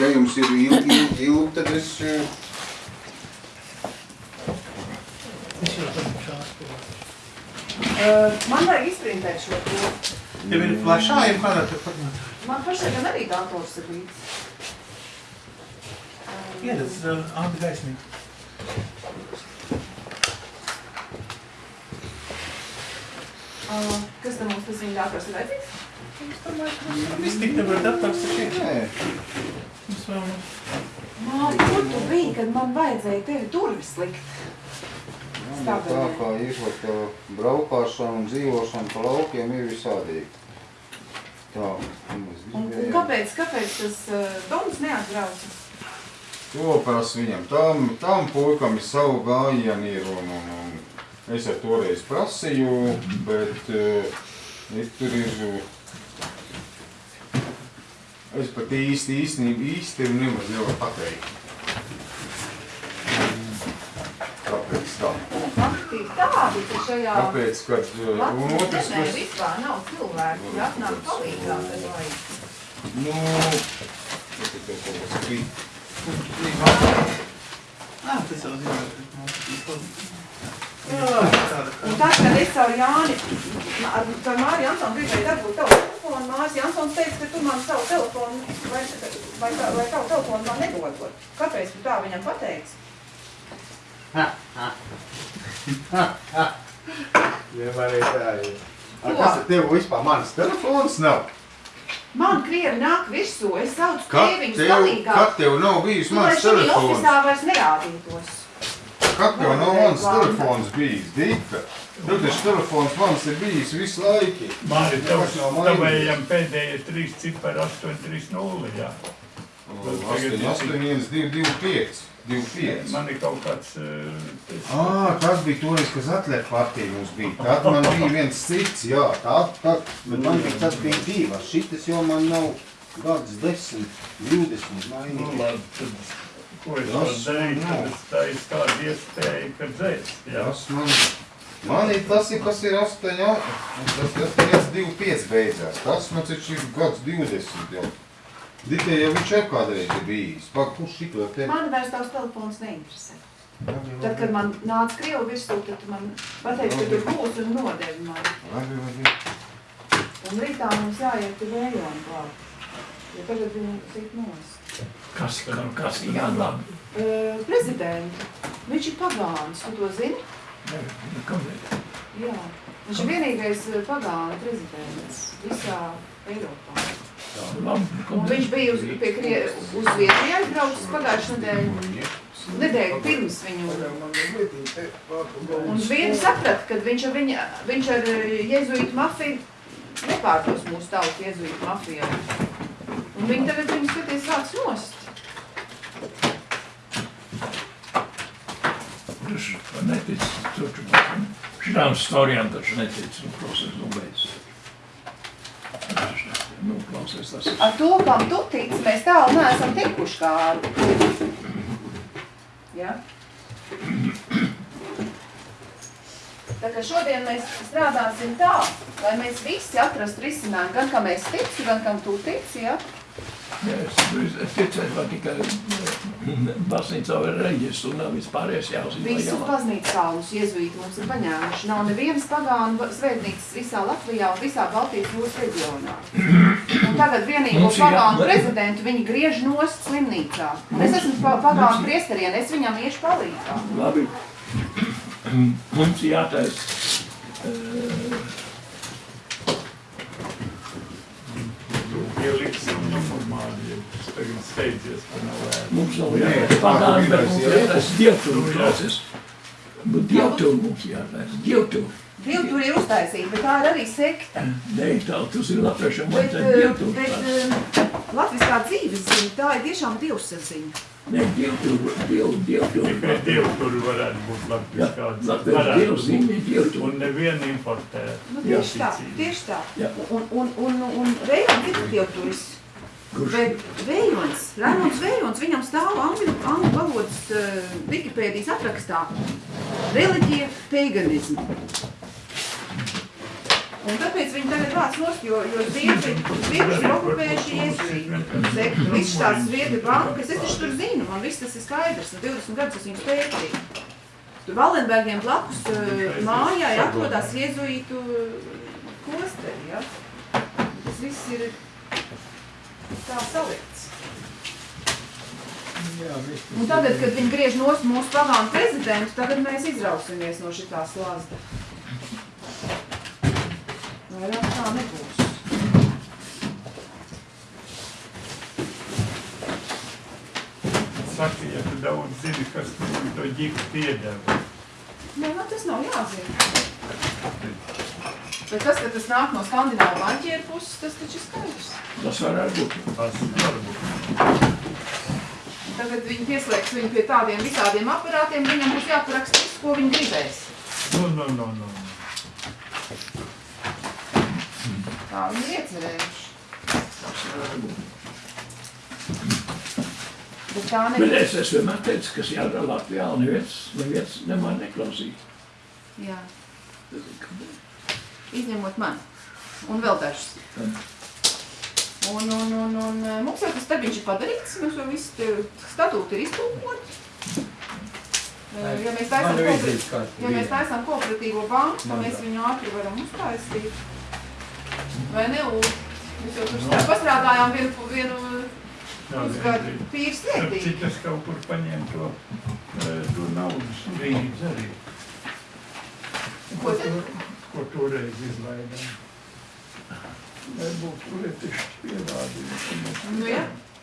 ja jums ir ilgi, ilgi, ilgi tad es... eh, Uh, man vajag izprintēt šo to. Tev ir plašā, ir kādā te formātā. Man pašai gan arī dators ir līdz. Ieredz, uh, Anta gaismīgi. Uh, kas tam mums tas viņa dators ir vajadzīgs? Viss tik nevar dators ir šeit. Nē, Nav. Māri, kur tu biji, kad man vajadzēja tevi durvis likt? man ir tā kā tā braukāšana un dzīvošana pa laukiem ir visādīgi. Tā, un mēs Un, un gribējām. kāpēc, kāpēc tas uh, doms neatbrauca? To prasa viņam. Tam, tam puikam ir savu gājienu ir un, un, un es ar toreiz prasīju, bet uh, tur ir. Es pat īsti, īstenībā īsti nemaz nevaru pateikt. Kāpēc tā? Fakti ir tādi, ka šajā Tāpēc, kad uh, un otrs, kas, vispār nav cilvēku, kur atnāk palīgā, kad vajag. nu, kas ir tev kaut kas krīt? Ā, tas jau zinu. Tāda Un tad, kad es caur Jāni, ar, Māri Jansonu gribēju dabūt tavu telefonu, Māris Jansons teica, ka tu man savu telefonu, vai, vai, tā- vai tavu telefonu man nedodot. Kāpēc tu tā viņam pateici? Vienmēr ir tā, ir. A, kas ir tev vispār manas telefons nav? Man krievi nāk virsū, es saucu tev, palīgā. kad tev nav bijis Nu, lai mans šī telefons? ofisā vairs nerādītos. Kad tev nav mans telefons bijis, Dika? Tev taču telefons mans ir bijis visu laiku. Nekas nav mainījies. tavējam pēdējie trīs cipari 830, jā. 8, 8, 1, 2, 2, 5. 2, 5. Man ir kaut kāds... eh, Ā, tas bija toreiz, kas atlēt partija mums bija. Tad man bija viens cits, jā, tā, tā, bet man bija tas bija divas. Šitas jau man nav gads 10, 20 Nu, mainīgi. labi, tad, ko es Tas varu darīt, tad es taisu tādu iespēju, ka dzēst, jā. Tas man, man ir tas, ir, kas ir 8, jā, tas, tas 1, 2, 5 beidzās. Tas man taču ir gads 20 jau. Dikai jau viņš jau kādreiz ir bijis. Pak, kurš šito te? Man vairs tavs telefons neinteresē. Tad, kad man nāca krievu virsū, tad tu man pateici, ka tur būs un nodevi man. Labi, labi. Un rītā mums jāiet uz ejonu klāt. Jo tagad viņi sit nost. Kas, kas, kas ir jādara? Uh, prezidentu. Viņš ir pagāns, tu to zini? Kāpēc? Jā. Viņš ir vienīgais eh, pagāna prezidents visā Eiropā. Labi, Un viņš bija uz, pie krie, uz Zviedriju aizbraucis pagājušajā nedēļā. Nedēļu pirms viņu. Un Zviedri saprata, ka viņš ar, viņa, viņš ar eh, jezuītu mafiju nepārdos mūsu tautu jezuītu mafijā. Un viņi tagad viņu skaties vāc nost. Taču netic, taču šitām storijām taču netic, nu, klausies, nu, beidz. Nu, klausies, tas ir. Ar to, kam tu tici, mēs tālu neesam tikuši kādu. Ja? Tā kā šodien mēs strādāsim tā, lai mēs visi atrastu risinājumu, gan kam es ticu, gan kam tu tici, ja? Es, ticēju, vai tikai baznīcā vai reģistru un vispārējais jāuzzīmē. Visus baznīcas kalnus jēzuīti mums ir paņēmuši. Nav nevienas pagānu svētnīcas visā Latvijā un visā Baltijas jūras reģionā. Un tagad vienīgo Mums ir jā- pagānu prezidentu viņi griež nost slimnīcā. Un es esmu pa- pagānu priesteriene, es viņam iešu palīgā. Labi. Mums jātaisa. eh, Normāli, ja tagad steidzies, ka nav vērts. Mums nav jātaisa pagāni, bet mums jātaisa dievturu, klausies. Bet dievturu mums jātaisa, dievturu. Divi tur ir uztaisīti, bet tā ir arī sekta. Nē, tā, tas ir latviešiem Bet, vajadzētu eh, dievturu. bet eh, latviskā dzīves ziņa, tā ir tiešām dievsaziņa. Nē, dievturu, diev, dievturu. Tikai divi tur varētu būt Jā, latviskāds. latviešu dievs, viņa ir dievturu. Un nevienu importē. Nu, tieši tā, tieši tā. Un, un, un, un ir dievturis. Kurš? Bet Vējons, Raimunds Vējons, viņam stāv angļu, angļu valodas uh, Wikipēdijas atrakstā reliģija, paganismu. Un tāpēc viņi tagad vāc nost, jo, jo Zviedri, Zviedri ir okupējuši iesuītu sektu. Viss tās Zviedri bankas, es taču tur zinu, man viss tas ir skaidrs, un 20 gadus es viņus pētīju. Tur Valenbergiem blakus eh, mājai atrodas iesuītu klosteri, ja? Tas viss ir tā salikts. Un tagad, kad viņi griež nost mūsu pagānu prezidentu, tagad mēs izrausimies no šitā slazda. Vairāk tā nebūs. Saka, ja tu daudz zini, kas man to ģiku piedeva. Nē, man tas nav jāzina. Bet tas, ka tas nāk no skandināvu banķieru puses, tas taču ir skaidrs. Tas varētu būt. Tas varbūt. Tagad viņi pieslēgs viņu pie tādiem visādiem aparātiem, viņam būs jāparaksta viss, ko viņi gribēs. Nu, nu, nu, nu. Tā viņi ir iecerējuši. Bet tā Bet nebūs. es, es vienmēr teicu, ka jādara Latvijā un neviens, neviens nemaz neklausīja. Jā, izņemot mani. Un vēl dažus. Un, un, un, un eh, mums jau tas darbiņš ir padarīts, mums jau viss te statūti ir iztulkoti. Eh, Ja mēs taisām, kooperatīvo, ja mēs taisām kooperatīvo banku, tad mēs viņu ātri varam uztaisīt. Vai ne, Ulu? Mēs jau tur strā- pastrādājām vienu, vienu pusgadu pīrs lietī. Citas kaut kur paņem to, eh, to naudas brīdis arī. Ko tad? Ko toreiz izlaidām. Lai būtu lietišķi pierādījumi. ka mēs- Nu, jā. Kurās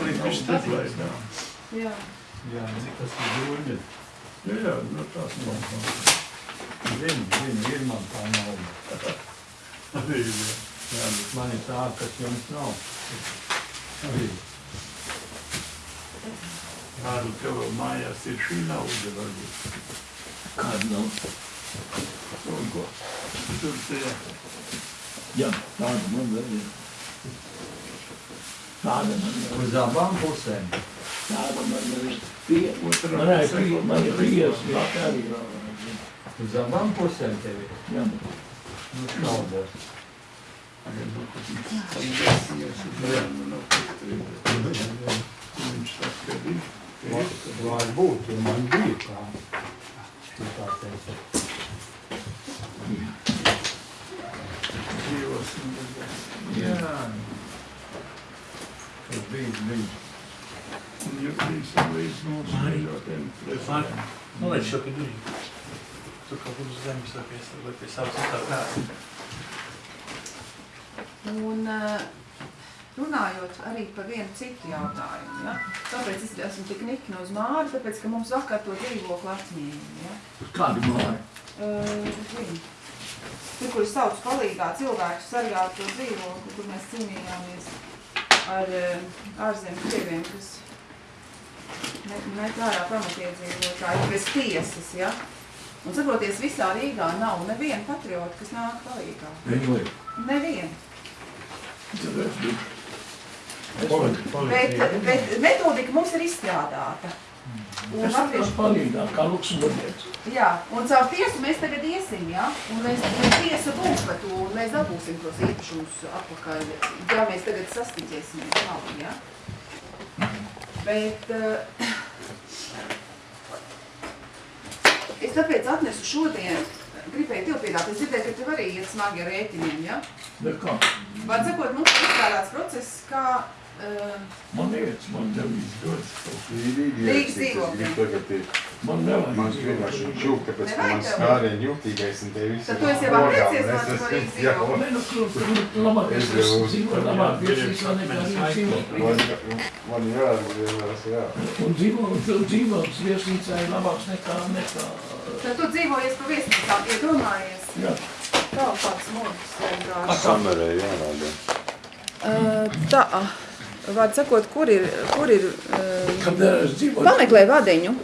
Mēs lietišķi izlaidām. Jā. Jā, tas ir dūļi. Jā, jā, nu tās nav. Zinu, zinu, ir man tā nauda. Arī, jā. Jā, bet man ir tā, kas jums nav. Arī. Kādu tev vēl mājās ir šī nauda varbūt. Kāda nav? Un ko? Tur tie Jā, tāda man vēl ir. Tāda man ir. Uz abām pusēm. Tāda man ir. Pie, man ir pie, man ir pies. Uz abām pusēm tev ir. Jā, Nu, ka ir. Varbūt, jo man bija tā. Tu tā teici. Dzīvos un redzēs. Jā. Bija, bija. Un visam līdz mūsu prezidentiem. Nu, lai šo pie durvīm. Tur kaut kur uz zemes vai pie, vai pie savas tā kā. Un eh, runājot arī par vienu citu jautājumu, ja? tāpēc es esmu tik nikna uz māri, tāpēc, ka mums vakar to dzīvokli atņēma, ja? kāda māja? Uh. Tur, kur es saucu palīgā cilvēku sargāt to dzīvokli, kur mēs cīnījāmies ar uh, ārzemju krieviem, kas met ārā pamatiedzīvotāji bez tiesas, ja? Un saproties, visā Rīgā nav neviena patriota, kas nāk palīgā. Neviena. Biju. Bet, bet metodika mums ir izstrādāta. Un latviešu esmu palīgā, kā luksemburgietis. Jā, un caur tiesu mēs tagad iesim, jā, un mēs, mēs tiesa būs par to, un mēs dabūsim tos īpašumus atpakaļ, ja mēs tagad sastiķēsimies labi, jā. Bet uh, es tāpēc atnesu šodien, gribēju tev piedāt, es dzirdēju, ka tev arī iet smagi ar rēķiniem, jā. Bet kā? Var sakot, mums ir izstrādāts process, kā Man iet, man tev izdodas. Rīgas dzīvokļi. Man nevajag. Man vienkārši jūg, tāpēc, ka man tev? skārien jūtīgais un te visi. Tad tu esi jau apreicies man par Rīgas dzīvokli. Nē, nu, kur, kur labāk es Es dzīvoju, labāk viesīs, man nekā arī dzīvo. Man, jāatgriežas, jā. Un dzīvo, un tu dzīvos viesnīcā ir labāks nekā, nekā, Tad tu dzīvojies pa viesnīcām, iedomājies. jā. Tā, kāds modes vienkārši. Kamerē jārāda. Uh, tā, vārds sakot, kur ir, kur ir, Kad es dzīvoju pameklē vadiņu,